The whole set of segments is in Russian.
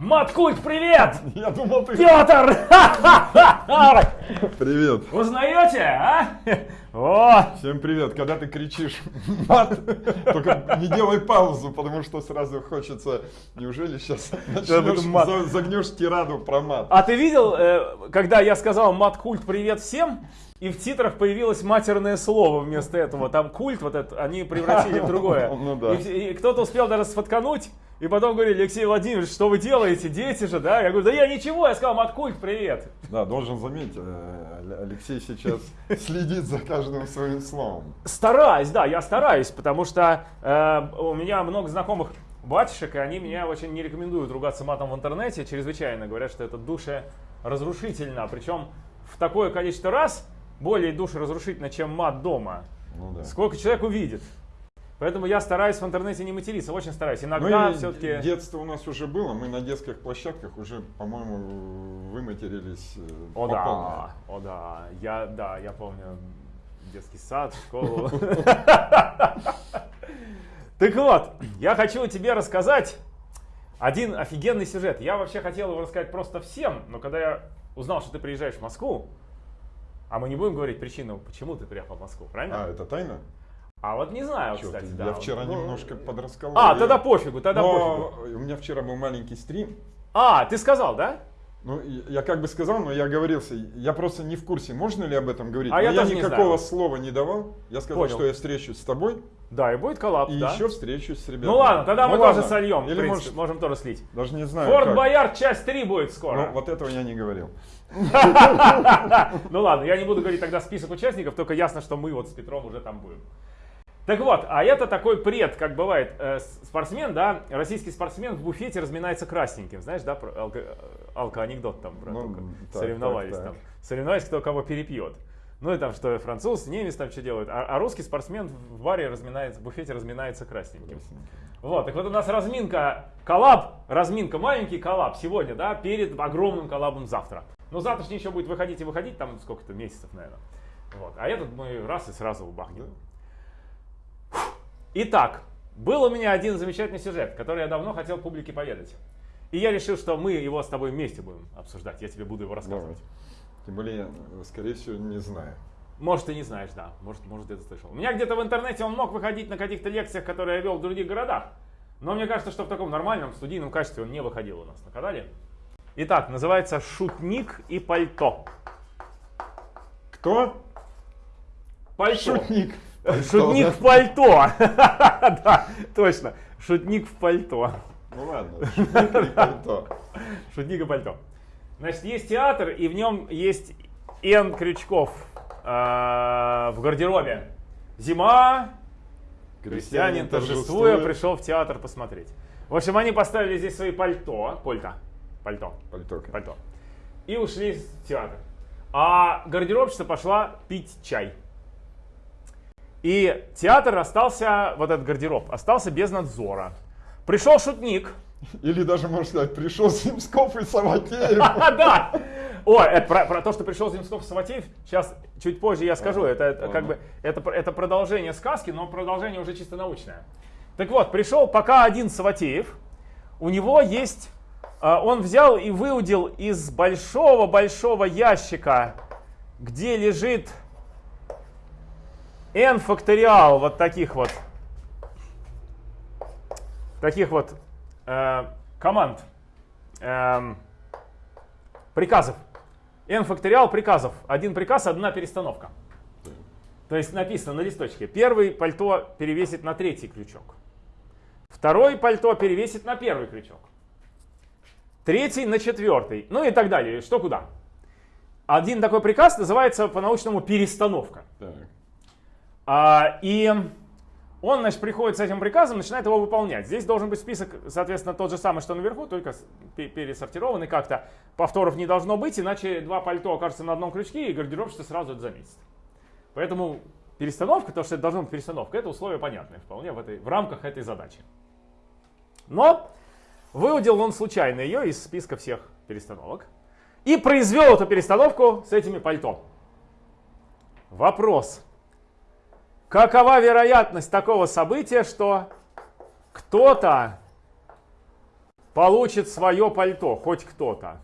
Маткульт, привет! Я думал, ты... Петр! Привет. Узнаете, а? О, Всем привет. Когда ты кричишь мат, только не делай паузу, потому что сразу хочется... Неужели сейчас начнешь, мат. загнешь тираду про мат? а ты видел, э, когда я сказал маткульт, привет всем? И в титрах появилось матерное слово вместо этого. Там культ вот этот, они превратили в другое. Ну да. И кто-то успел даже сфоткануть, и потом говорили, Алексей Владимирович, что вы делаете, дети же, да? Я говорю, да я ничего, я сказал, маткульт, привет. Да, должен заметить, э, Алексей сейчас следит за каждым своим словом. Стараюсь, да, я стараюсь, потому что э, у меня много знакомых батюшек, и они меня очень не рекомендуют ругаться матом в интернете, чрезвычайно говорят, что это душеразрушительно, причем в такое количество раз более душеразрушительно, чем мат дома. Ну да. Сколько человек увидит. Поэтому я стараюсь в интернете не материться, очень стараюсь. Иногда Ну и все-таки... детство у нас уже было, мы на детских площадках уже, по-моему, выматерились э, О по да, полной. о да, я, да, я помню детский сад, школу. Так вот, я хочу тебе рассказать один офигенный сюжет. Я вообще хотел его рассказать просто всем, но когда я узнал, что ты приезжаешь в Москву, а мы не будем говорить причину, почему ты приехал в Москву, правильно? А, это тайна? А вот не знаю, Чё кстати, ты, да. Я вчера Ну, немножко подрасколол. А, Я- тогда пофигу, тогда Но пофигу. у меня вчера был маленький стрим. А, ты сказал, да? Ну, я как бы сказал, но я говорился. Я просто не в курсе, можно ли об этом говорить. А Но я я тоже не никакого знаю. слова не давал. Я сказал, Понял. что я встречусь с тобой Да, и будет коллапс, и да? еще встречусь с ребятами. Ну ладно, тогда Ну мы ладно. тоже сольем. Или может, можем тоже слить. даже не знаю. Форт как. Боярд часть 3 будет скоро. Ну, вот этого я не говорил. Ну ладно, я не буду говорить тогда список участников, только ясно, что мы вот с Петром уже там будем. Так вот, а это такой пред, как бывает, э, спортсмен, да, российский спортсмен в буфете разминается красненьким, знаешь, да, про алко- э, алко-анекдот там, про Ну, так, соревновались так, так. там, соревновались, кто кого перепьет. Ну и там, что француз, немец там что делают, а, а русский спортсмен в баре разминается, в буфете разминается красненьким. Вот, так вот у нас разминка, коллаб, разминка, маленький коллаб сегодня, да, перед огромным коллабом завтра. Но завтрашний еще будет выходить и выходить, там сколько-то месяцев, наверное. Вот, а этот мы раз и сразу убахнем. Итак, был у меня один замечательный сюжет, который я давно хотел публике поведать. И я решил, что мы его с тобой вместе будем обсуждать, я тебе буду его рассказывать. Давай. Тем более, я, скорее всего, не знаю. Может, ты не знаешь, да. Может, может, где-то слышал. У меня где-то в интернете он мог выходить на каких-то лекциях, которые я вел в других городах. Но мне кажется, что в таком нормальном студийном качестве он не выходил у нас на канале. Итак, называется «Шутник и пальто». Кто? Пальто. Шутник. Шутник в пальто. Да, точно. Шутник в пальто. Ну ладно, шутник или пальто. Шутник и пальто. Значит, есть театр, и в нем есть Н крючков э, в гардеробе. Зима, Крестьянин, торжествуя, пришел в театр посмотреть. В общем, они поставили здесь свои пальто, пальто, пальто, Пальто. пальто, и ушли в театр. А гардеробщица пошла пить чай. И театр остался, вот этот гардероб, остался без надзора. Пришел шутник, Или даже, можно сказать, пришел Земсков и Саватеев. Да! О, это про, про то, что пришел Земсков Саватеев, сейчас чуть позже я скажу. Это как бы это, это продолжение сказки, но продолжение уже чисто научное. Так вот, пришел пока один Саватеев. У него есть, а, он взял и выудил из большого-большого ящика, где лежит n факториал вот таких вот, таких вот э, команд, эм, приказов. n факториал приказов. Один приказ, одна перестановка. То есть написано на листочке. Первый пальто перевесит на третий крючок. Второй пальто перевесит на первый крючок. Третий на четвертый. Ну и так далее. Что куда. Один такой приказ называется по-научному перестановка. Так. А, и он, значит, приходит с этим приказом, начинает его выполнять. Здесь должен быть список, соответственно, тот же самый, что наверху, только пересортированный как-то. Повторов не должно быть, иначе два пальто окажутся на одном крючке, и гардеробщица сразу это заметит. Поэтому перестановка, то, что это должна быть перестановка, это условие понятное вполне в, этой, в рамках этой задачи. Но выудил он случайно ее из списка всех перестановок и произвел эту перестановку с этими пальто. Вопрос. Какова вероятность такого события, что кто-то получит свое пальто, хоть кто-то,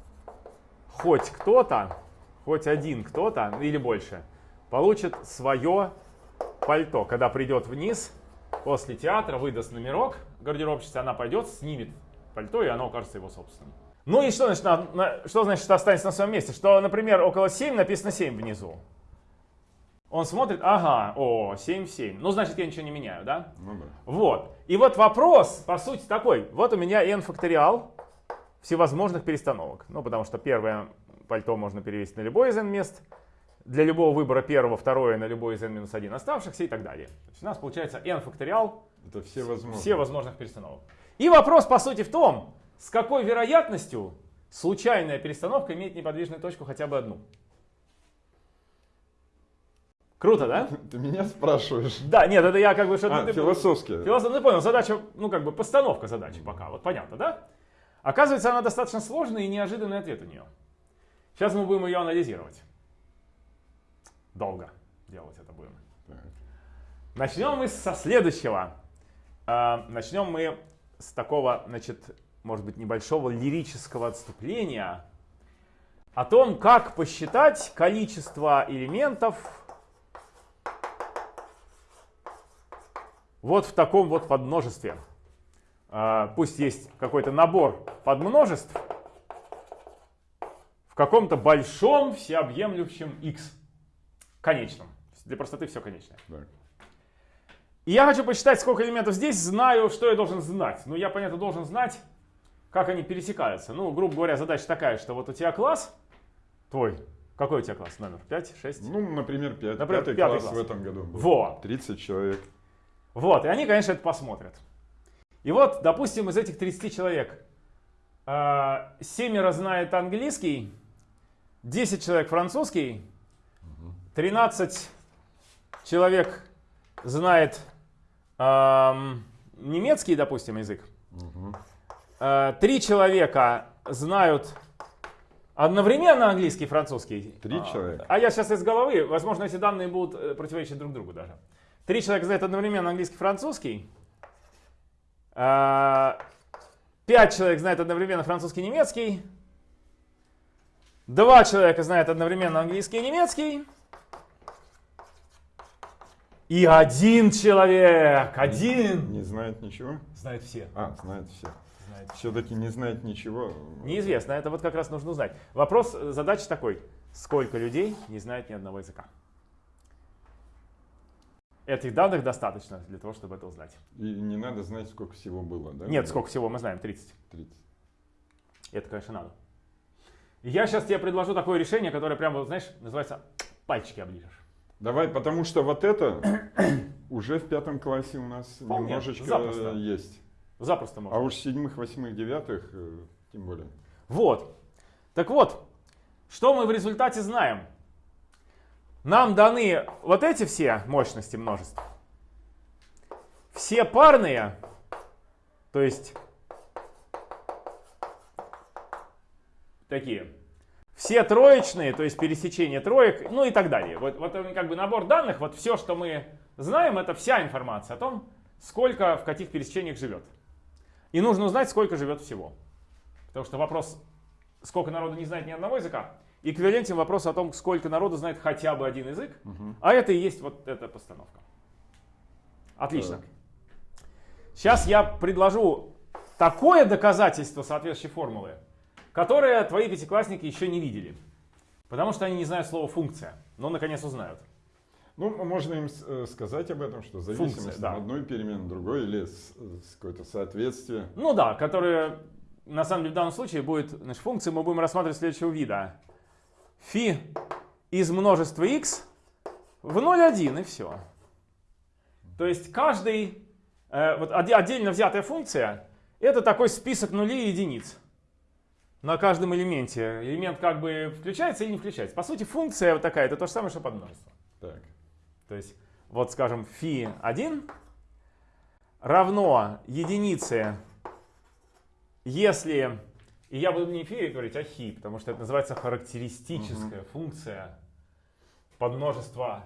хоть кто-то, хоть один кто-то или больше, получит свое пальто, когда придет вниз после театра, выдаст номерок гардеробщице, она пойдет, снимет пальто, и оно окажется его собственным. Ну и что значит, на, на, что значит, останется на своем месте? Что, например, около 7 написано 7 внизу. Он смотрит, ага, о, 7 в 7. Ну, значит, я ничего не меняю, да? Ну да. Вот. И вот вопрос, по сути, такой. Вот у меня n факториал всевозможных перестановок. Ну, потому что первое пальто можно перевести на любой из n мест. Для любого выбора первого, второе на любой из n-1 оставшихся и так далее. То есть у нас получается n факториал Это все возможно. все возможных перестановок. И вопрос, по сути, в том, с какой вероятностью случайная перестановка имеет неподвижную точку хотя бы одну. Круто, да? Ты меня спрашиваешь? Да, нет, это я как бы что-то... А, философски. Философ, ну понял, задача, ну как бы постановка задачи пока, вот понятно, да? Оказывается, она достаточно сложная и неожиданный ответ у нее. Сейчас мы будем ее анализировать. Долго делать это будем. Начнем мы со следующего. А, Начнем мы с такого, значит, может быть, небольшого лирического отступления о том, как посчитать количество элементов вот в таком вот подмножестве. А, Пусть есть какой-то набор подмножеств в каком-то большом всеобъемлющем x конечном. Для простоты все конечное. И я хочу посчитать, сколько элементов здесь, знаю, что я должен знать. Ну, я, понятно, должен знать, как они пересекаются. Ну, грубо говоря, задача такая, что вот у тебя класс твой, какой у тебя класс, номер? 5, 6? Ну, например, пять- Например, пятый, пятый класс, класс. в этом году был. Во. 30 человек. Вот, и они, конечно, это посмотрят. И вот, допустим, из этих 30 человек э, семеро знает английский, 10 человек французский, 13 человек знает эм, немецкий, допустим, язык. Э, Три человека знают одновременно английский и французский. Три А, человека? А я сейчас из головы, возможно, эти данные будут э, противоречить друг другу даже. Три человека знают одновременно английский и французский. А, Пять человек знают одновременно французский и немецкий. Два человека знают одновременно английский и немецкий. И один человек, один, Не знает ничего? знает все. А, знает все. Знает Все-таки не знает ничего. Неизвестно, это вот как раз нужно узнать. Вопрос, э, задача такой. Сколько людей не знает ни одного языка? Этих данных достаточно для того, чтобы это узнать. И не надо знать, сколько всего было, да? Нет, сколько всего мы знаем? 30. 30. Это, конечно, надо. Я сейчас тебе предложу такое решение, которое прямо, знаешь, называется «пальчики оближешь». Давай, потому что вот это уже в пятом классе у нас Вполне, немножечко запросто. есть. Запросто можно. А уж седьмых, восьмых, девятых, э, тем более. Вот. Так вот, что мы в результате знаем? Нам даны вот эти все мощности множеств. Все парные, то есть такие. Все троечные, то есть пересечение троек, ну и так далее. Вот, вот он как бы набор данных, вот все, что мы знаем, это вся информация о том, сколько в каких пересечениях живет. И нужно узнать, сколько живет всего. Потому что вопрос, сколько народу не знает ни одного языка, эквивалентен вопросу о том, сколько народу знает хотя бы один язык, а это и есть вот эта постановка. Отлично. Так. Сейчас я предложу такое доказательство соответствующей формулы, которое твои пятиклассники еще не видели. Потому что они не знают слова функция, но наконец узнают. Ну, можно им э, сказать об этом, что зависимость Функция, да. одной перемены другой или с, с какое-то соответствие. Ну да, которое на самом деле в данном случае будет, значит, функции мы будем рассматривать следующего вида. Фи из множества x в 0,1 и все. То есть каждый, э, вот отдельно взятая функция, это такой список нулей и единиц. На каждом элементе. Элемент как бы включается или не включается. По сути, функция вот такая, это то же самое, что подмножество. Так. То есть, вот скажем, фи 1 равно единице, если, и я буду не фи говорить, а хи, потому что это называется характеристическая функция подмножества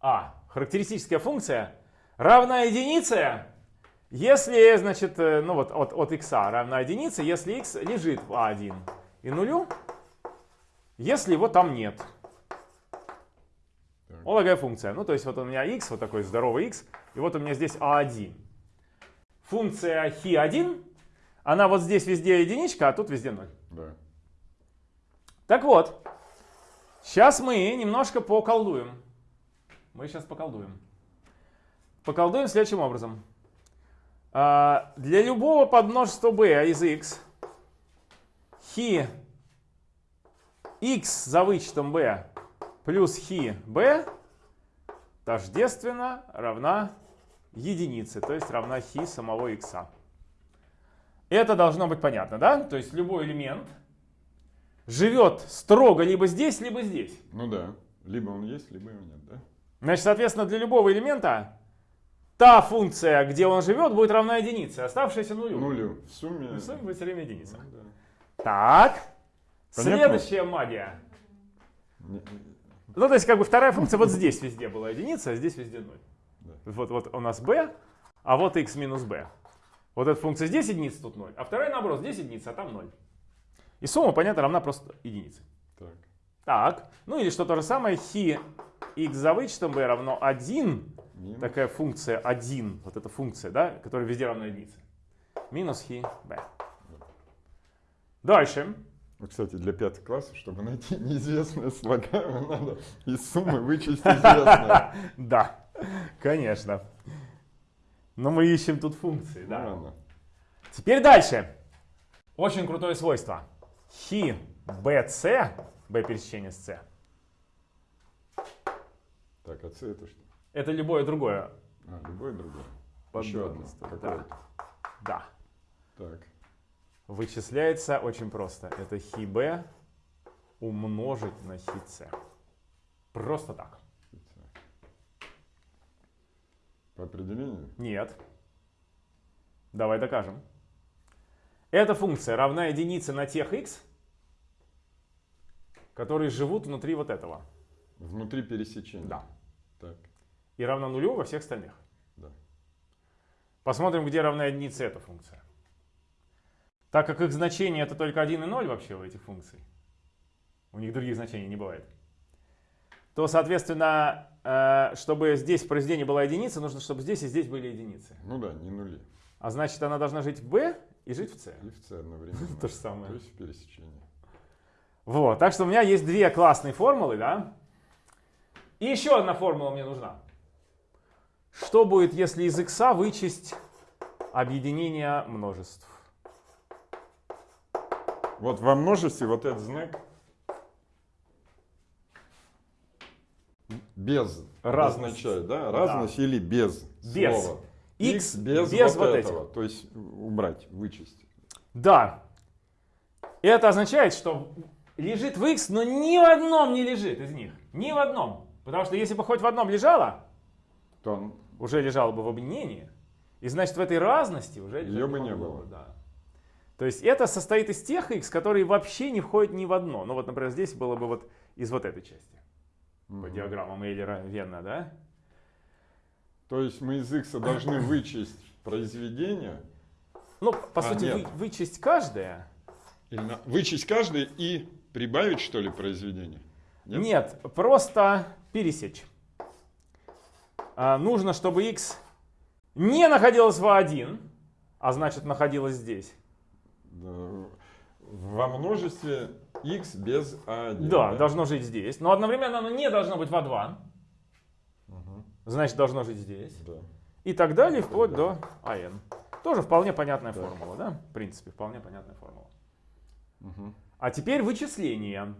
а. Характеристическая функция равна единице, Если, значит, э, ну вот от, от x равна единице, если x лежит в a1 и нулю, если его там нет. Так. Функция. Ну, то есть вот у меня x, вот такой здоровый x, и вот у меня здесь a1. Функция хи1, она вот здесь везде единичка, а тут везде 0. Да. Так вот, сейчас мы немножко поколдуем. Мы сейчас поколдуем. Поколдуем следующим образом. А, Для любого подмножества b из x хи x за вычетом b плюс хи b тождественно равна единице, то есть равна хи самого x. Это должно быть понятно, да? То есть любой элемент живет строго либо здесь, либо здесь. Ну да. Либо он есть, либо его нет, да? Значит, соответственно, для любого элемента та функция, где он живет, будет равна единице, оставшаяся нулю. Нулю. В сумме. В сумме будет все время единица. Ну да. Так, Понятно? следующая магия. Не- Ну, то есть, как бы вторая функция вот здесь везде была единица, а здесь везде ноль. Да. Вот, вот у нас b, а вот x минус b. Вот эта функция здесь единица, тут 0. А вторая наоборот, здесь единица, а там 0. И сумма, понятно, равна просто единице. Так. Так, ну или что то же самое, хи x за вычетом b равно 1. Минус. Такая функция 1, вот эта функция, да, которая везде равна единице. Минус хи b. Дальше. Ну, кстати, для пятого класса, чтобы найти неизвестное слагаемое, надо из суммы вычесть известное. Да, конечно. Но мы ищем тут функции, да. ладно. Теперь дальше. Очень крутое свойство. Хи bc, b пересечение с c, Так, а С это что? это любое другое А, любое другое. Еще одно. Да. да. Так. Вычисляется очень просто. Это хи b умножить на хи c. Просто так. По определению? Нет. Давай докажем. Эта функция равна единице на тех x, которые живут внутри вот этого. Внутри пересечения. Да. Так, И равна нулю во всех остальных. да. Посмотрим, где равна единице эта функция. Так как их значение это только 1 и 0 вообще у этих функций, у них других значений не бывает, то, соответственно, чтобы здесь в произведении была единица, нужно, чтобы здесь и здесь были единицы. Ну да, не нули. А значит, она должна жить в b и жить в c. И в С одновременно. То же самое. То есть в пересечении. Вот, так что у меня есть две классные формулы, да? И еще одна формула мне нужна. Что будет, если из x вычесть объединение множеств? Вот во множестве вот этот знак без Разность. означает, да? Разность или без, Без. слова. X X без, без вот, вот этого. То есть убрать, вычесть. Да. Это означает, что лежит в x, но ни в одном не лежит из них. Ни в одном. Потому что если бы хоть в одном лежало, То он- уже лежало бы в объединении. И значит, в этой разности уже Её бы не было. бы, Да. То есть это состоит из тех x, которые вообще не входят ни в одно. Ну вот, например, здесь было бы вот из вот этой части. По Мгм. диаграммам Эйлера Венна, да? То есть мы из x должны вычесть произведение, Ну, по А, сути, нет. вы- вычесть каждое. или на- вычесть каждое и прибавить, что ли, произведение? Нет? Нет, просто пересечь. А, нужно, чтобы x не находилось в А1, а значит находилось здесь. Да, Во множестве x без a1. Да, должно жить здесь. Но одновременно оно не должно быть в А2. Мгм. Значит, должно жить здесь. Да. И так далее, вплоть до АН. Тоже вполне понятная Так. формула, да? В принципе, вполне понятная формула. Мгм. А теперь вычисление.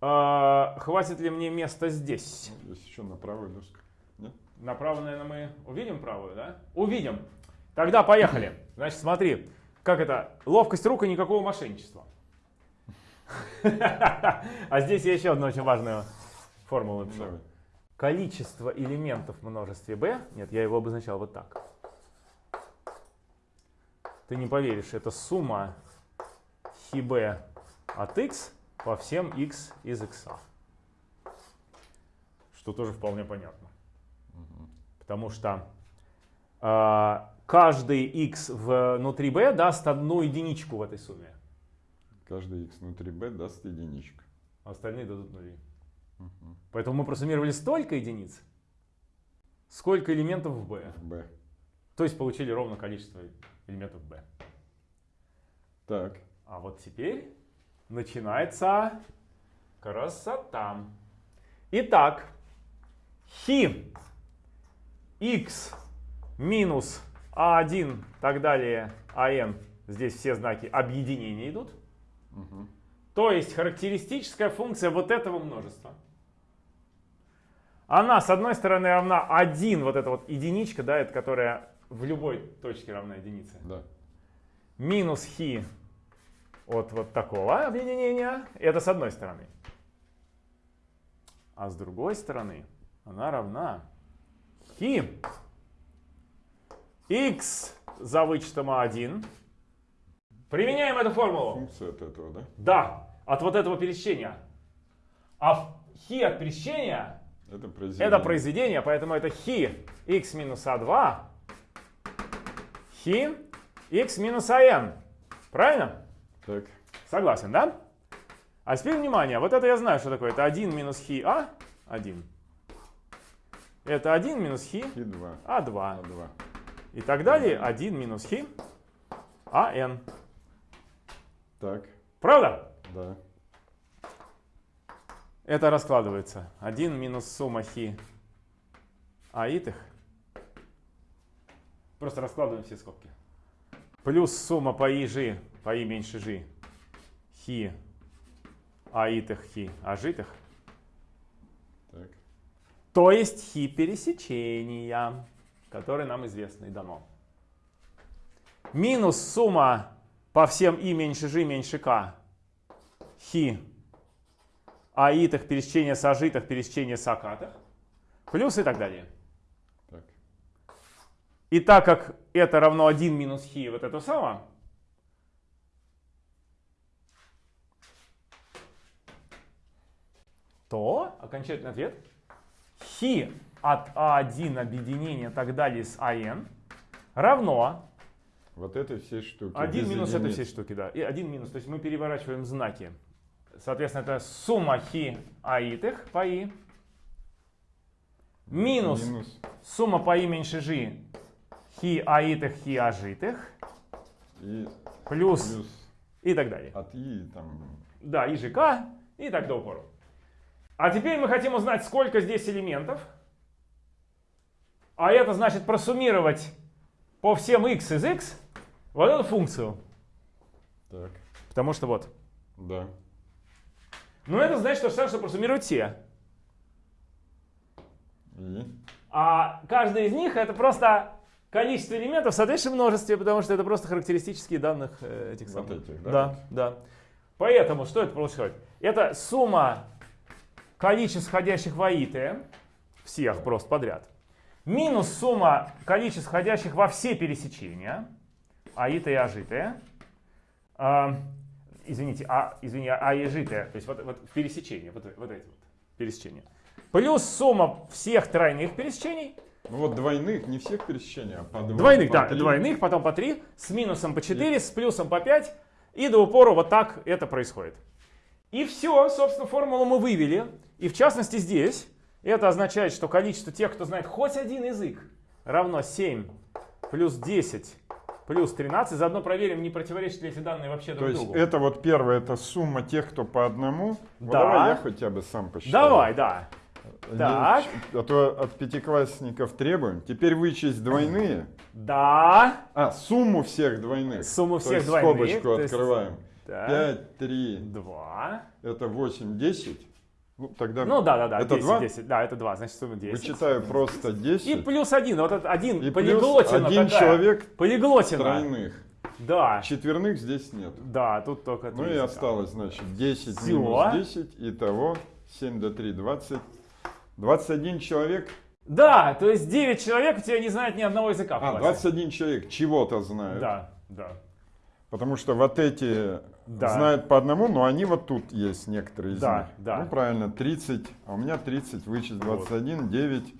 А, хватит ли мне места здесь? Есть еще на правую доску. Нет? Направо, наверное, мы увидим правую, да? Увидим. Тогда поехали. Значит, смотри, как это? Ловкость рук и никакого мошенничества. А здесь я еще одну очень важную формулу. Давай. Количество элементов в множестве b, нет, я его обозначал вот так. Ты не поверишь, это сумма хи b от x по всем x из x. Что тоже вполне понятно. Потому что а, каждый x внутри b даст одну единичку в этой сумме. Каждый x внутри b даст единичку. А остальные дадут нули. Мгм. Поэтому мы просуммировали столько единиц, сколько элементов в b. b. То есть получили ровно количество элементов b. Так. А вот теперь начинается красота. Итак, хи x минус а1 так далее ан, здесь все знаки объединения идут. То есть характеристическая функция вот этого множества. Она, с одной стороны, равна 1, вот эта вот единичка, да, это которая в любой точке равна единице. Да. Минус хи от вот такого объединения. Это с одной стороны. А с другой стороны она равна хи x за вычетом а1. Применяем эту формулу. Функция от этого, да? Да, от вот этого пересечения. А хи от пересечения Это произведение. это произведение, поэтому это хи x минус а2, хи x минус ан. Правильно? Так. Согласен, да? А теперь внимание, вот это я знаю, что такое. Это 1 минус хи а, 1. Это 1 минус хи И 2. а2. А2. И так далее. 1 минус хи ан. Так. Правда? Да. Это раскладывается. 1 минус сумма хи аитых. Просто раскладываем все скобки. Плюс сумма по и жи, по и меньше жи, хи аитых хи ажитых. Так. То есть хи пересечения, которое нам известно и дано. Минус сумма по всем и меньше жи меньше к хи аитых пересечения сажитых пересечения сакатых. Плюс и так далее. Так. И так как это равно 1 минус хи вот это самое, то окончательный ответ хи от А1 объединения так далее с АН равно Вот этой всей штуки. 1 без минус этой единиц. всей штуки, да. И 1 минус, то есть мы переворачиваем знаки. Соответственно, это сумма хи аитых по и минус Минус. сумма по и меньше жи хи аитых хи ажитых И плюс плюс и так далее. от и там. Да, и ЖК и так до упору. А теперь мы хотим узнать, сколько здесь элементов. А это значит просуммировать по всем x из x вот эту функцию. Так. Потому что вот. Да. Ну это значит то же самое, что просуммировать все. И. А каждый из них это просто количество элементов в соответствующем множестве, потому что это просто характеристические данных э, этих Вот самых. этих, да? Да, да. Поэтому что это происходит? Это сумма количеств входящих в АИТ, всех просто подряд, минус сумма количеств входящих во все пересечения, АИТ и ажитые, а, извините, а, извини, а и житые, то есть вот, вот в пересечении, вот, вот эти вот пересечения, плюс сумма всех тройных пересечений, Ну вот двойных, не всех пересечений, а по два. Двойных, по да, три. двойных, потом по 3, с минусом по 4, с плюсом по 5. И до упора вот так это происходит. И все, собственно, формулу мы вывели. И в частности здесь это означает, что количество тех, кто знает хоть один язык, равно 7 плюс 10 плюс 13. Заодно проверим, не противоречат ли эти данные вообще То друг есть другу. это вот первое, это сумма тех, кто по одному. Вот Да. давай я хотя бы сам посчитаю. Давай, да. Не- Так. А то от пятиклассников требуем. Теперь вычесть двойные. Да. А, сумму всех двойных. Сумму То всех есть двойных, скобочку то есть- открываем. Так. 5, 3, 2. это 8, 10. Ну, тогда Ну да, да, да. Это 10, два? 10. Да, это 2, значит сумма 10. вычитаю просто 10. И плюс один, вот этот один И полиглотина один такая. человек Полиглотина. тройных. Да, Четверных здесь нет. да, тут только Ну три и осталось, значит, 10 Всё. минус 10. Итого 7 до 3, 20. 21 человек. Да, то есть 9 человек у тебя не знают ни одного языка А, классе. 21 человек чего-то знают. Да, да. Потому что вот эти Да. знают по одному, но они вот тут есть некоторые из Да, них. да. Ну правильно, 30, а у меня 30, вычесть 21, 9,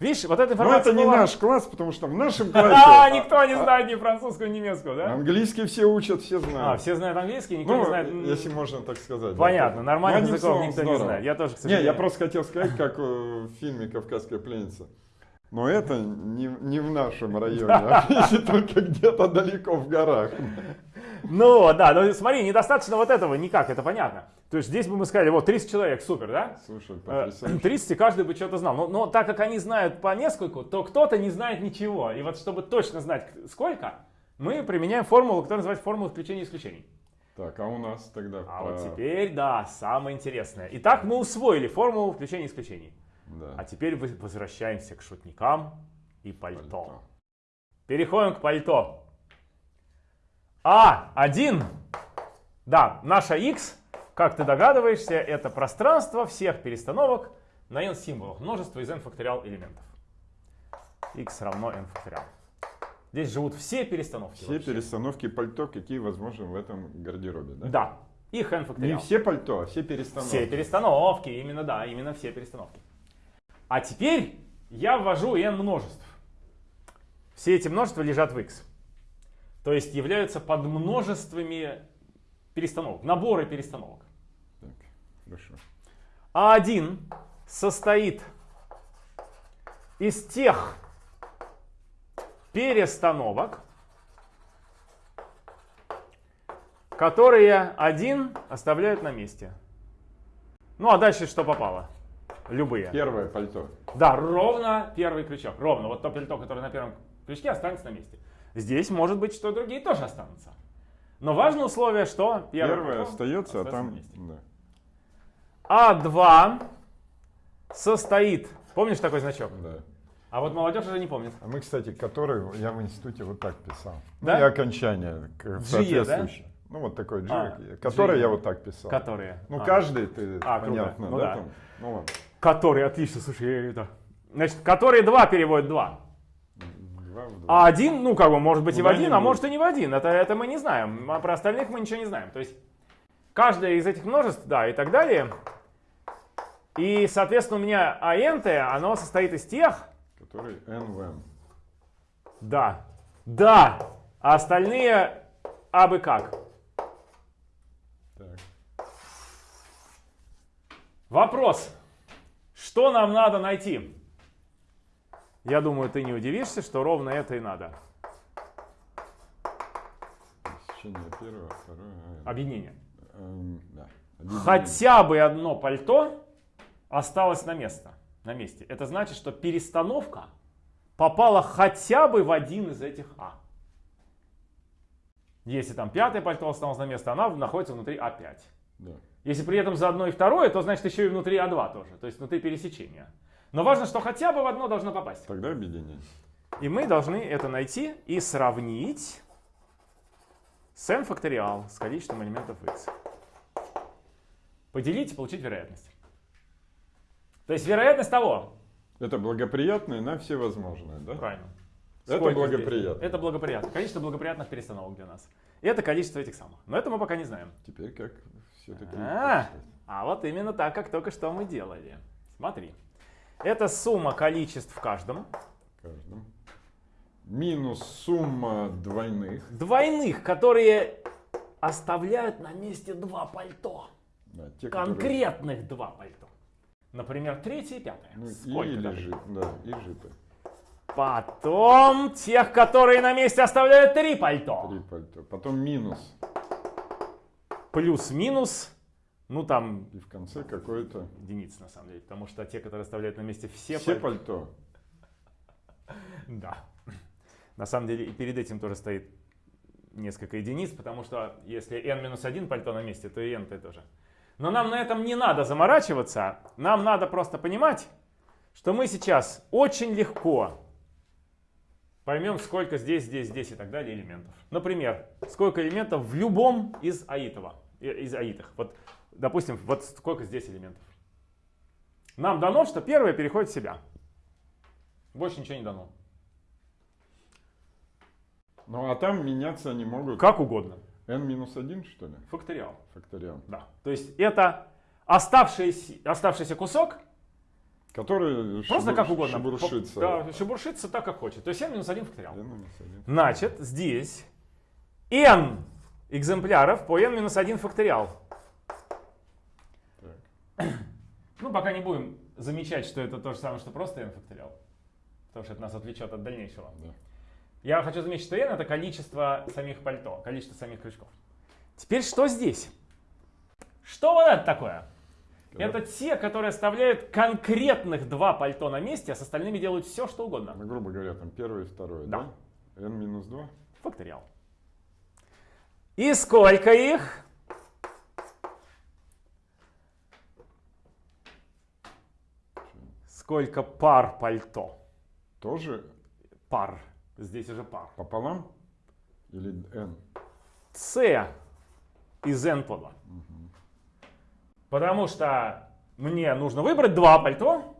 Видишь, вот эта Но информация это не была- наш класс, потому что в нашем классе А, никто не знает ни французского, ни немецкого, да? английский все учат, все знают. А, все знают английский, никто Ну, не знает... если можно так сказать. Понятно, нормальных языков никто не знает. Я тоже, Не, я просто хотел сказать, как э, в фильме «Кавказская пленница». Но это не, не в нашем районе, а если только где-то далеко в горах. Ну, да, но смотри, недостаточно вот этого никак, это понятно. То есть здесь бы мы сказали, вот 30 человек, супер, да? Слушай, Э, потрясающе. 30, и каждый бы что-то знал. Но, но так как они знают по нескольку, то кто-то не знает ничего. И вот чтобы точно знать сколько, мы применяем формулу, которая называется формула включения исключений. Так, а у нас тогда... А по- вот теперь, да, самое интересное. Итак, мы усвоили формулу включения исключений. Да. А теперь возвращаемся к шутникам и пальто. Пальто. Переходим к пальто. А1. Да, наша x, как ты догадываешься, это пространство всех перестановок на n символах. Множество из n факториал элементов. x равно n факториал. Здесь живут все перестановки. Все вообще. перестановки пальто, какие возможны в этом гардеробе, да? Да, их n Не факториал. все пальто, а все перестановки. Все перестановки, именно да, именно все перестановки. А теперь я ввожу n множеств. Все эти множества лежат в x. То есть являются подмножествами перестановок, наборы перестановок. Так, хорошо. А1 состоит из тех перестановок, которые один оставляют на месте. Ну а дальше что попало? Любые. Первое пальто. Да, ровно первый крючок. Ровно. Вот то пальто, которое на первом крючке, останется на месте. Здесь может быть, что другие тоже останутся. Но важное условие, что первое, Первое пальто остается, а там... месте. да. А2 состоит... Помнишь такой значок? Да. А вот молодежь уже не помнит. А мы, кстати, который я в институте вот так писал. Да? Ну, и окончание соответствующее. Ну, вот такой G, А, который G. я вот так писал. Которые. Ну, А. каждый, ты, А, круто. понятно, Ну да? да. там? Ну, вот. Которые, отлично, слушай, я это... Значит, которые 2 переводят 2. Два в два. А один, ну, как бы, может быть и в один, а может и не в один. Это, это мы не знаем. А про остальных мы ничего не знаем. То есть, каждое из этих множеств, да, и так далее. И, соответственно, у меня АНТ, оно состоит из тех, Который N в N. да, да, а остальные абы как. Так. Вопрос. Что нам надо найти? Я думаю, ты не удивишься, что ровно это и надо. Сечение первого, второе. а, Объединение. эм, да. Объединение. Хотя бы одно пальто осталось на место, на месте. Это значит, что перестановка попала хотя бы в один из этих А. Если там пятое пальто осталось на место, она находится внутри А5. Да. Если при этом заодно и второе, то значит еще и внутри А2 тоже, то есть внутри пересечения. Но важно, что хотя бы в одно должно попасть. Тогда объединение. И мы должны это найти и сравнить с n факториал, с количеством элементов x. Поделить и получить вероятность. То есть вероятность того. Это благоприятное на все возможное, да? Правильно. Это Сколько благоприятно. здесь? Это благоприятно. Количество благоприятных перестановок для нас. И это количество этих самых. Но это мы пока не знаем. Теперь как все-таки... А, а вот именно так, как только что мы делали. Смотри. Это сумма количеств в каждом. каждом. Минус сумма двойных. Двойных, которые оставляют на месте два пальто. Да, те, которые- Конкретных два пальто. Например, третье и пятое. Ну, и Сколько там? жи- да, и жипы. Потом тех, которые на месте оставляют три пальто. Три пальто. Потом минус. Плюс-минус, ну там И в конце какое-то... единицы на самом деле. Потому что те, которые оставляют на месте все, Все пальто. Да. На самом деле и перед этим тоже стоит несколько единиц, потому что если n-1 пальто на месте, то и n -то тоже. Но нам на этом не надо заморачиваться. Нам надо просто понимать, что мы сейчас очень легко поймем, сколько здесь, здесь, здесь и так далее элементов. Например, сколько элементов в любом из аитова, э, из аитах. Вот, допустим, вот сколько здесь элементов. Нам дано, что первое переходит в себя. Больше ничего не дано. Ну а там меняться они могут. Как угодно. n минус 1, что ли? Факториал. Факториал. Да. То есть это оставшийся, оставшийся кусок Который Просто шебур- как угодно. шебуршится. Да, шебуршится так, как хочет. То есть n минус 1 факториал. N минус один. Значит, здесь n экземпляров по n минус 1 факториал. Так. Ну, пока не будем замечать, что это то же самое, что просто n факториал. Потому что это нас отвлечет от дальнейшего. Да. Я хочу заметить, что n это количество самих пальто, количество самих крючков. Теперь что здесь? Что вот это такое? Это те, которые оставляют конкретных два пальто на месте, а с остальными делают все, что угодно. Ну, грубо говоря, там первое и второе, Да. да? N минус 2. Факториал. И сколько их? Сколько пар пальто? Тоже Пар. Здесь уже пар. пополам? Или N? С из n по 2. Потому что мне нужно выбрать два пальто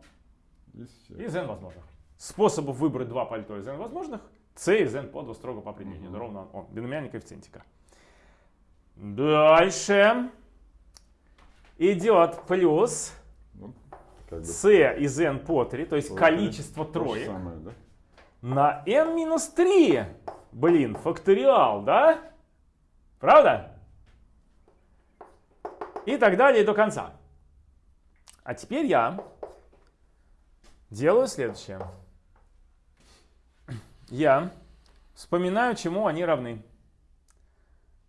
Из n возможных. Способов выбрать два пальто из n возможных c из n по 2 строго по определению. Это ровно он, биномиальный коэффициентика. Дальше идет плюс как бы c из n по 3, то есть по количество три. То же троек самое, да? на n минус 3. Блин, факториал, да? Правда? И так далее до конца. А теперь я делаю следующее. Я вспоминаю, чему они равны.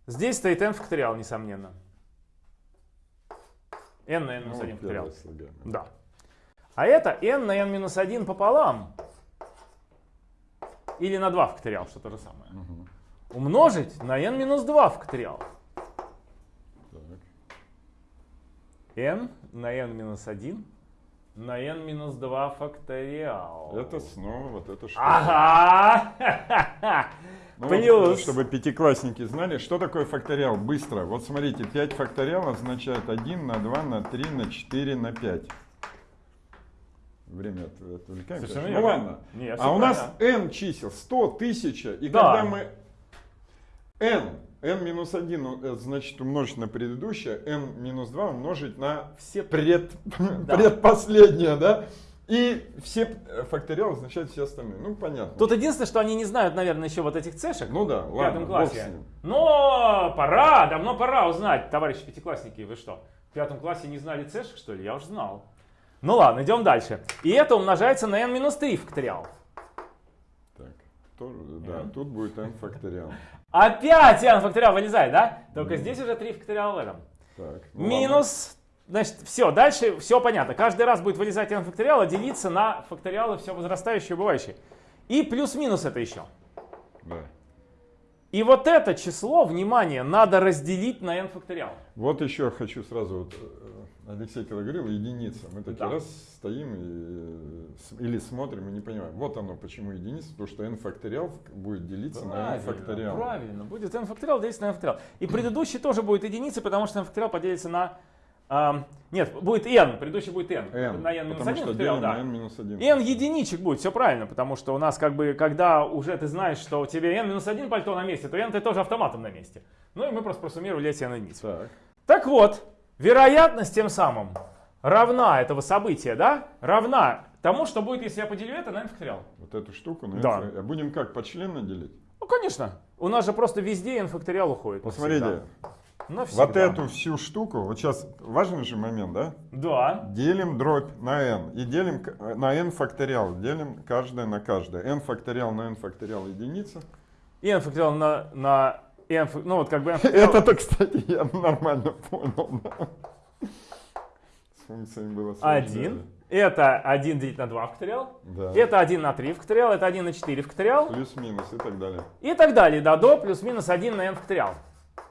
Здесь стоит n факториал, несомненно. n на n Ну, 1 факториал. Да. А это n на n минус 1 пополам. Или на 2 факториал, что то же самое. Мгм. Умножить на n минус 2 факториал. Так. n на n минус 1 на n минус 2 факториал. Это снова вот это что? Ага! Ну, вот, Плюс. чтобы пятиклассники знали, что такое факториал. Быстро. Вот смотрите, 5 факториал означает 1 на 2 на 3 на 4 на 5. Время от- отвлекаемся. Совершенно Ну верно. ладно. Нет, а всё у нас правильно. n чисел 100, 1000. И Да. когда мы n, n минус 1, ну, это значит умножить на предыдущее, n минус 2 умножить на Все пред, предпоследнее, да? И все э, факториалы означают все остальные. Ну, понятно. Тут единственное, что они не знают, наверное, еще вот этих цешек Ну да, в ладно, пятом бог классе. Но пора, давно пора узнать, товарищи пятиклассники, вы что, в пятом классе не знали цешек, что ли? Я уже знал. Ну ладно, идем дальше. И это умножается на n минус 3 факториал. Так, тоже, да, N. тут будет n факториал. Опять n факториал вылезает, да? Только здесь уже 3 факториала в этом. Так, ну Минус, значит, все, дальше все понятно. Каждый раз будет вылезать n факториал, а делиться на факториалы все возрастающие и убывающие. И плюс-минус это еще. ладно. Да. И вот это число, внимание, надо разделить на n факториал. Вот еще хочу сразу, вот, э, Алексей когда говорил, единица. Мы такие Да. раз стоим и, э, или смотрим и не понимаем. Вот оно, почему единица, потому что n факториал будет делиться на n факториал. правильно, будет n факториал делиться на n факториал. И предыдущий тоже будет единицей, потому что n факториал поделится на... ам, нет, будет n, предыдущий будет n. n, на n минус потому 1 что факториал, да. на n минус 1. n единичек будет, все правильно, потому что у нас как бы, когда уже ты знаешь, что у тебя n минус 1 пальто на месте, то n ты тоже автоматом на месте. Ну и мы просто просуммировали эти n единиц. Так, Так вот, вероятность тем самым равна этого события, да, равна тому, что будет, если я поделю это на n факториал. вот эту штуку. на n Да. а будем как, почленно делить? Ну, конечно. У нас же просто везде n факториал уходит. Посмотрите, навсегда. Вот эту всю штуку, вот сейчас важный же момент, да? Да. Делим дробь на n и делим к- на n факториал. Делим каждое на каждое. n факториал на n факториал единица. И n факториал на, на фак- ну вот как бы. Это-то, кстати, я нормально понял. да. С функциями было сложнее. Один. Это 1 делить на 2 факториал. Да. Это 1 на 3 факториал. Это 1 на 4 факториал. Плюс-минус и так далее. И так далее. Да, до плюс-минус 1 на n факториал.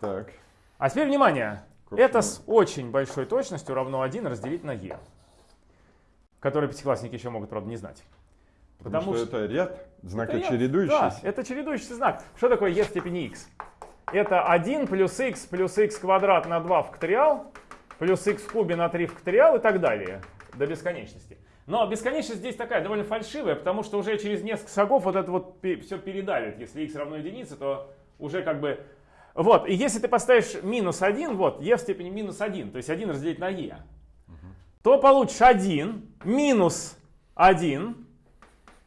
Так. А теперь внимание. Собственно. Это с очень большой точностью равно 1 разделить на e. Который пятиклассники еще могут, правда, не знать. Потому, Потому что, что- это ряд, Это знакочередующийся. я- Да, это чередующийся знак. Что такое e в степени x? Это 1 плюс x плюс x квадрат на 2 факториал, плюс x в кубе на 3 факториал и так далее. До бесконечности. Но бесконечность здесь такая довольно фальшивая, потому что уже через несколько шагов вот это вот все передавит. Если x равно единице, то уже как бы... Вот, и если ты поставишь минус 1, вот, e в степени минус 1, то есть 1 разделить на e, то получишь 1 минус 1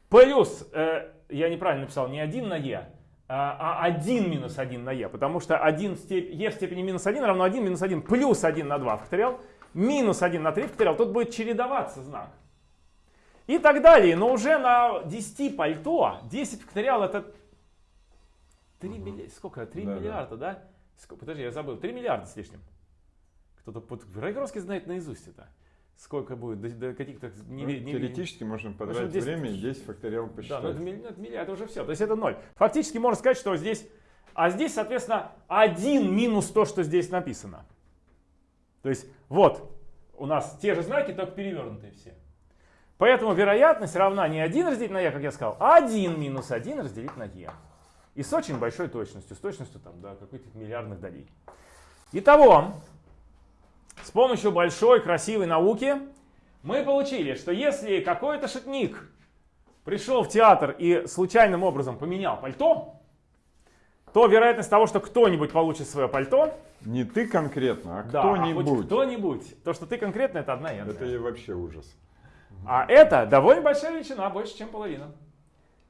плюс, э, я неправильно написал, не 1 на e, а 1 минус 1 на e, потому что 1 в степ... e в степени минус 1 равно 1 минус 1 плюс 1 на 2 факториал, минус 1 на 3 факториал, тут будет чередоваться знак. И так далее, но уже на 10 пальто, 10 факториал это 3 угу. миллиарда, сколько, 3 да, миллиарда, да? да? Подожди, я забыл, 3 миллиарда с лишним. Кто-то, Райгоровский знает наизусть это сколько будет, до, до каких-то... Не, ну, не, теоретически не, можно потратить 10, время и 10 факториал посчитать. Да, ну это, это, это уже все, то есть это ноль. Фактически можно сказать, что здесь... А здесь, соответственно, 1 минус то, что здесь написано. То есть вот, у нас те же знаки, только перевернутые все. Поэтому вероятность равна не 1 разделить на e, как я сказал, а 1 минус 1 разделить на e. И с очень большой точностью, с точностью там, до каких-то миллиардных долей. Итого, с помощью большой красивой науки мы получили, что если какой-то шутник пришел в театр и случайным образом поменял пальто, то вероятность того, что кто-нибудь получит свое пальто... Не ты конкретно, а да, кто-нибудь. А кто-нибудь. То, что ты конкретно, это одна n. Это и вообще ужас. А это довольно большая величина, больше, чем половина.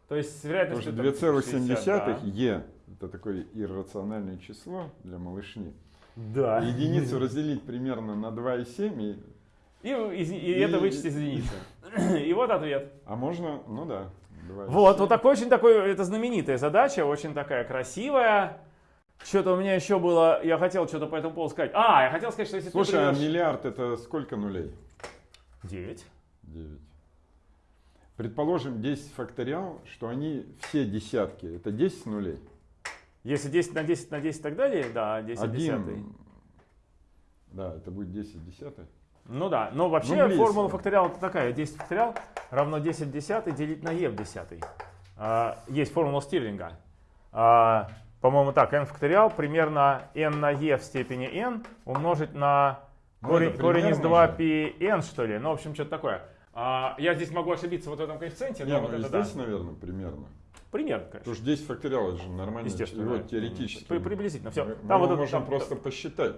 То есть вероятность... 2,7 да. e это такое иррациональное число для малышни. Да. Единицу разделить примерно на 2,7 и... И, и, и, это вычесть из единицы. И вот ответ. А можно, ну да. 2, вот, вот такой очень такой, это знаменитая задача, очень такая красивая. Что-то у меня еще было, я хотел что-то по этому поводу сказать. А, я хотел сказать, что если Слушай, ты придешь... а миллиард это сколько нулей? 9. 9. Предположим, 10 факториал, что они все десятки. Это 10 нулей. Если 10 на 10 на 10 и так далее, да, 10 Один, десятый. Да, это будет 10 десятый. Ну да, но вообще ну, формула факториала такая. 10 факториал равно 10 десятый делить на e в десятый. А, есть формула Стирлинга. А, По-моему так, n факториал примерно n на e в степени n умножить на ну, корень, корень из 2πn что ли. Ну, в общем, что-то такое. А, я здесь могу ошибиться вот в этом коэффициенте. Нет, вот ну, здесь, да. наверное, примерно. Примерно, конечно. Потому что 10 факториал это же нормально. Естественно. Да. теоретически. При, приблизительно. Все. Мы, там мы вот можем там, просто посчитать.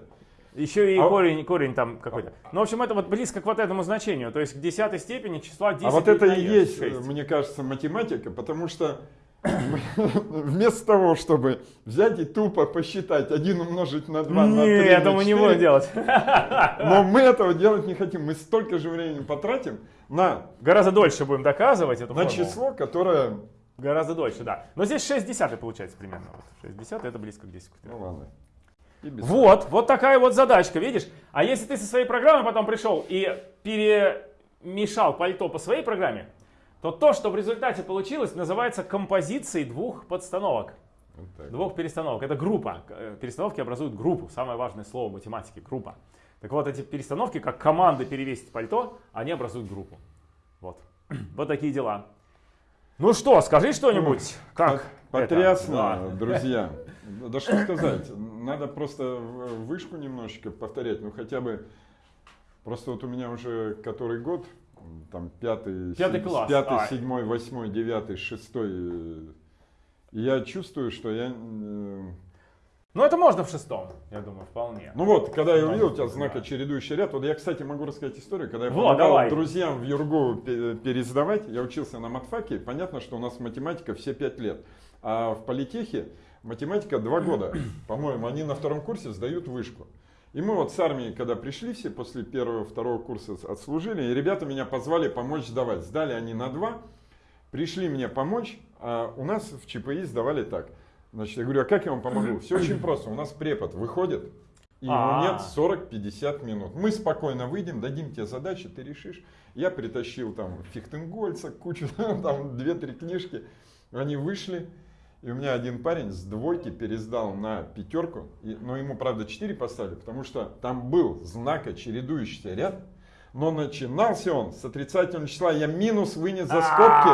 Еще и а корень, корень там какой-то. Ну, в общем, это вот близко к вот этому значению. То есть к десятой степени числа 10. А вот это и есть, 6. мне кажется, математика, потому что вместо того, чтобы взять и тупо посчитать 1 умножить на 2 Нет, на 3 Нет, это мы не будем делать. Но мы этого делать не хотим. Мы столько же времени потратим на... Гораздо дольше будем доказывать эту На число, которое Гораздо дольше, да. Но здесь 6 десятых получается примерно. Вот 6 десятых это близко к 10. Ну ладно. Вот, вот такая вот задачка, видишь? А если ты со своей программой потом пришел и перемешал пальто по своей программе, то то, что в результате получилось, называется композицией двух подстановок. Вот двух перестановок. Это группа. Э, перестановки образуют группу. Самое важное слово в математике – группа. Так вот, эти перестановки, как команды перевесить пальто, они образуют группу. Вот. Вот такие дела. Ну что, скажи что-нибудь. Как? Потрясно, это? друзья. Да что сказать, надо просто вышку немножечко повторять, ну хотя бы, просто вот у меня уже который год, там пятый, пятый класс. пятый, а. седьмой, восьмой, девятый, шестой, и я чувствую, что я ну, это можно в шестом, я думаю, вполне. Ну вот, когда я увидел у тебя знак чередующий ряд, вот я, кстати, могу рассказать историю, когда я вот, помогал давай. друзьям в Юргу пересдавать, я учился на матфаке, понятно, что у нас математика все пять лет, а в политехе математика два года, по-моему, они на втором курсе сдают вышку. И мы вот с армией, когда пришли все, после первого, второго курса отслужили, и ребята меня позвали помочь сдавать. Сдали они на два, пришли мне помочь, а у нас в ЧПИ сдавали так – Значит, я говорю, а как я вам помогу? Все очень просто. У нас препод выходит, и ему нет 40-50 минут. Мы спокойно выйдем, дадим тебе задачи, ты решишь. Я притащил там Фихтенгольца, кучу, там 2-3 книжки. Они вышли, и у меня один парень с двойки пересдал на пятерку, и, но ему, правда, 4 поставили, потому что там был знака чередующийся ряд, но начинался он с отрицательного числа. Я минус вынес за скобки,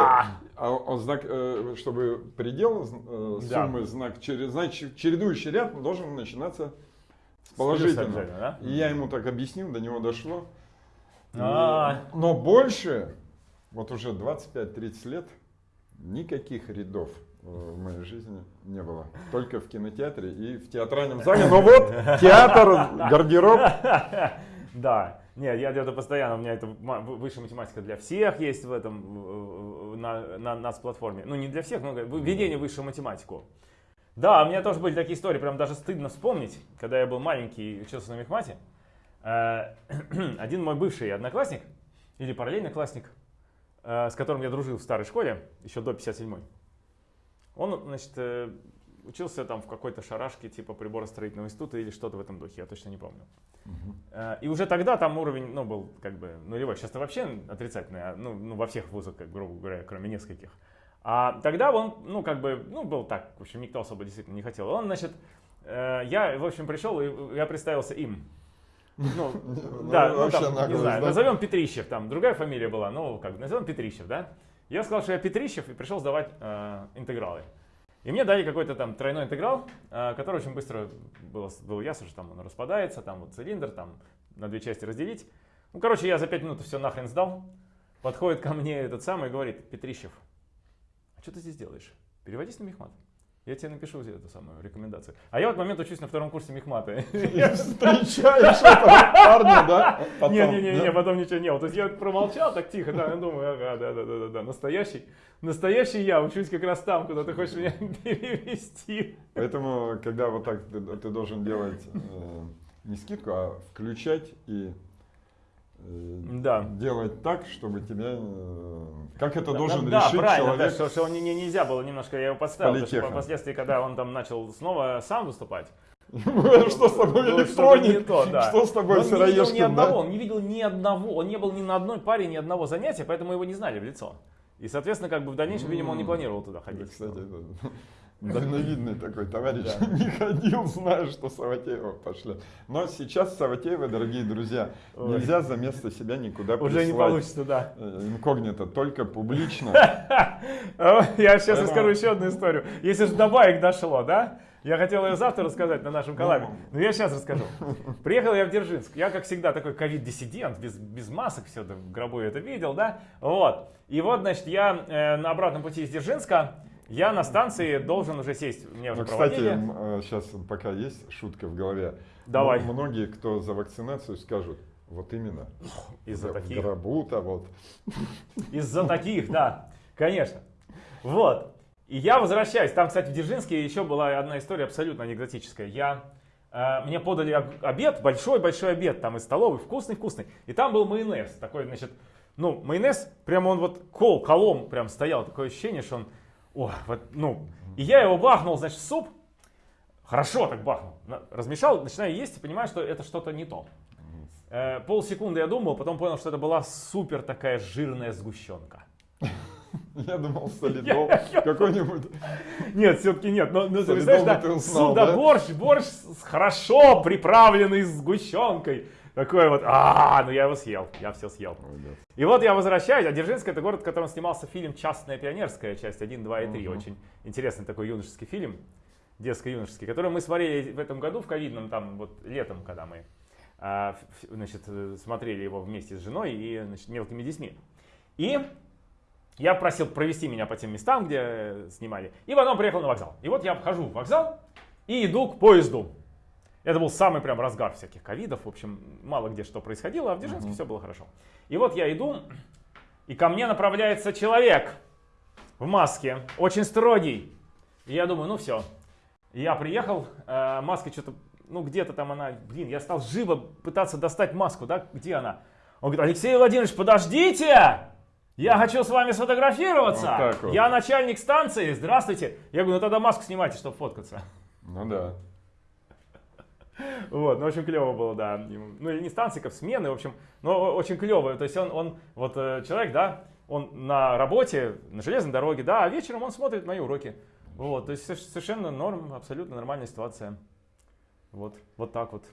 а он знак, э, чтобы предел э, суммы знак, значит, чередующий ряд должен начинаться с положительного. И я ему так объяснил, до него дошло. А. Но больше, вот уже 25-30 лет, никаких рядов в моей жизни не было. Только в кинотеатре и в театральном зале. Но вот театр, гардероб. Да. Нет, я это постоянно, у меня это высшая математика для всех есть в этом, на, на нас платформе. Ну, не для всех, но введение высшую математику. Да, у меня тоже были такие истории, прям даже стыдно вспомнить, когда я был маленький и учился на мехмате. Э, один мой бывший одноклассник, или параллельный классник, э, с которым я дружил в старой школе, еще до 57-й, он, значит, э, учился там в какой-то шарашке типа приборостроительного института или что-то в этом духе, я точно не помню. Uh-huh. И уже тогда там уровень, ну, был как бы нулевой. Сейчас-то вообще отрицательный, а, ну, ну, во всех вузах, как, грубо говоря, кроме нескольких. А тогда он, ну, как бы, ну, был так, в общем, никто особо действительно не хотел. Он, значит, э, я, в общем, пришел, и я представился им. Ну, да, ну, там, не знаю, назовем Петрищев, там другая фамилия была, ну, как, назовем Петрищев, да? Я сказал, что я Петрищев и пришел сдавать э, интегралы. И мне дали какой-то там тройной интеграл, э, который очень быстро было, было ясно, что там он распадается, там вот цилиндр, там на две части разделить. Ну, короче, я за пять минут все нахрен сдал. Подходит ко мне этот самый и говорит, Петрищев, а что ты здесь делаешь? Переводись на мехмат. Я тебе напишу эту самую рекомендацию. А я в этот момент учусь на втором курсе мехмата. Встречаешь парня, да? Не-не-не, потом ничего не было. То есть я промолчал так тихо, да, я думаю, ага, да-да-да, настоящий. Настоящий я учусь как раз там, куда ты хочешь меня перевести. Поэтому, когда вот так ты должен делать э, не скидку, а включать и да. делать так, чтобы тебя... Э, как это да, должен да, решить да, человек? Да, что, что он не, нельзя было немножко, я его подставил, потому что впоследствии, когда он там начал снова сам выступать, что с тобой электроник? Что с тобой сыроежка? Он не видел ни одного, он не видел ни одного, он не был ни на одной паре, ни одного занятия, поэтому его не знали в лицо. И, соответственно, как бы в дальнейшем, видимо, он не планировал туда ходить. Кстати, дальновидный такой товарищ, да. не ходил, зная, что Саватеева пошли. Но сейчас Саватеева, дорогие друзья, Ой. нельзя за место себя никуда Уже прислать. не получится, да. Э, инкогнито, только публично. Я сейчас расскажу еще одну историю. Если же до баек дошло, да? Я хотел ее завтра рассказать на нашем канале, но я сейчас расскажу. Приехал я в Дзержинск. Я, как всегда, такой ковид-диссидент, без, без масок, все в гробу это видел, да? Вот. И вот, значит, я э, на обратном пути из Дзержинска я на станции должен уже сесть. Мне уже ну, кстати, сейчас э, пока есть шутка в голове. Давай. Многие, кто за вакцинацию, скажут, вот именно. Из-за таких. гробу-то вот. Из-за таких, да, конечно. Вот. И я возвращаюсь. Там, кстати, в Дзержинске еще была одна история абсолютно анекдотическая. Я, э, мне подали обед, большой-большой обед, там из столовой, вкусный-вкусный. И там был майонез. Такой, значит, ну, майонез, прямо он вот кол, колом прям стоял. Такое ощущение, что он о, вот, ну, и я его бахнул, значит, в суп. Хорошо так бахнул. Размешал, начинаю есть и понимаю, что это что-то не то. Э, полсекунды я думал, потом понял, что это была супер такая жирная сгущенка. Я думал, солидол какой-нибудь. Нет, все-таки нет. Но, но ты знаешь, да, узнал, да? борщ, борщ хорошо приправленный сгущенкой. Такой вот, а, ну я его съел, я все съел. И вот я возвращаюсь, а Дзержинск это город, в котором снимался фильм «Частная пионерская», часть 1, 2 и 3. Угу. Очень интересный такой юношеский фильм, детско-юношеский, который мы смотрели в этом году, в ковидном, там вот летом, когда мы а, значит, смотрели его вместе с женой и значит, мелкими детьми. И я просил провести меня по тем местам, где снимали, и потом приехал на вокзал. И вот я вхожу в вокзал и иду к поезду. Это был самый прям разгар всяких ковидов. В общем, мало где что происходило, а в Дзержинске uh-huh. все было хорошо. И вот я иду, и ко мне направляется человек в маске, очень строгий. И я думаю, ну все. Я приехал, э, маска что-то, ну где-то там она, блин, я стал живо пытаться достать маску, да, где она? Он говорит, Алексей Владимирович, подождите! Я хочу с вами сфотографироваться. Вот вот. Я начальник станции, здравствуйте. Я говорю, ну тогда маску снимайте, чтобы фоткаться. Ну да. Вот, ну очень клево было, да. Ну или не станции, как смены, в общем, но очень клево. То есть он, он вот э, человек, да, он на работе, на железной дороге, да, а вечером он смотрит мои уроки. Вот, то есть совершенно норм, абсолютно нормальная ситуация. Вот, вот так вот.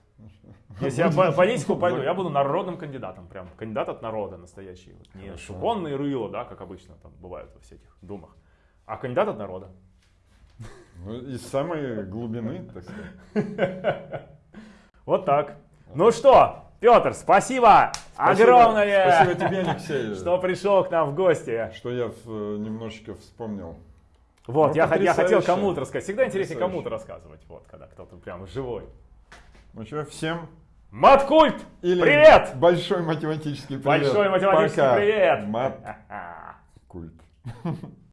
Если я по политику пойду, я буду народным кандидатом, прям кандидат от народа настоящий. Вот, не шуконные рыло, да, как обычно там бывают во всяких думах, а кандидат от народа. Ну, из самой глубины, так сказать. Вот так. Ну что, Петр, спасибо, спасибо огромное, спасибо тебе, Алексей, что пришел к нам в гости. Что я э, немножечко вспомнил. Вот, ну, я, я хотел кому-то рассказать. Всегда интереснее кому-то рассказывать, вот, когда кто-то прям живой. Ну что, всем Маткульт! Или привет! Большой математический привет. Большой математический Пока. привет. Маткульт.